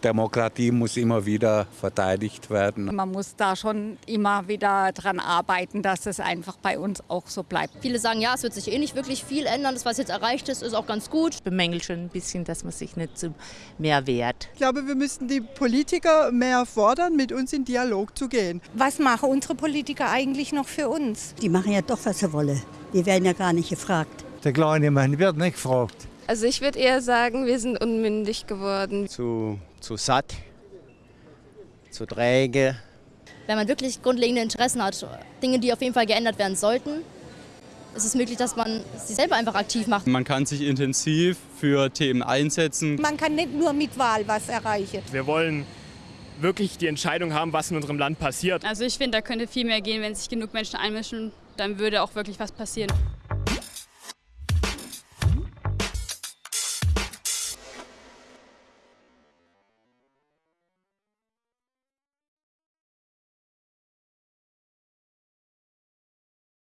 Demokratie muss immer wieder verteidigt werden. Man muss da schon immer wieder dran arbeiten, dass es einfach bei uns auch so bleibt. Viele sagen, ja, es wird sich eh nicht wirklich viel ändern. Das, was jetzt erreicht ist, ist auch ganz gut. Ich bemängel schon ein bisschen, dass man sich nicht zu mehr wehrt. Ich glaube, wir müssten die Politiker mehr fordern, mit uns in Dialog zu gehen. Was machen unsere Politiker eigentlich noch für uns? Die machen ja doch, was sie wollen. Die werden ja gar nicht gefragt. Der kleine Mann wird nicht gefragt. Also ich würde eher sagen, wir sind unmündig geworden. Zu, zu satt, zu träge. Wenn man wirklich grundlegende Interessen hat, Dinge, die auf jeden Fall geändert werden sollten, ist es möglich, dass man sich selber einfach aktiv macht. Man kann sich intensiv für Themen einsetzen. Man kann nicht nur mit Wahl was erreichen. Wir wollen wirklich die Entscheidung haben, was in unserem Land passiert. Also ich finde, da könnte viel mehr gehen, wenn sich genug Menschen einmischen, dann würde auch wirklich was passieren.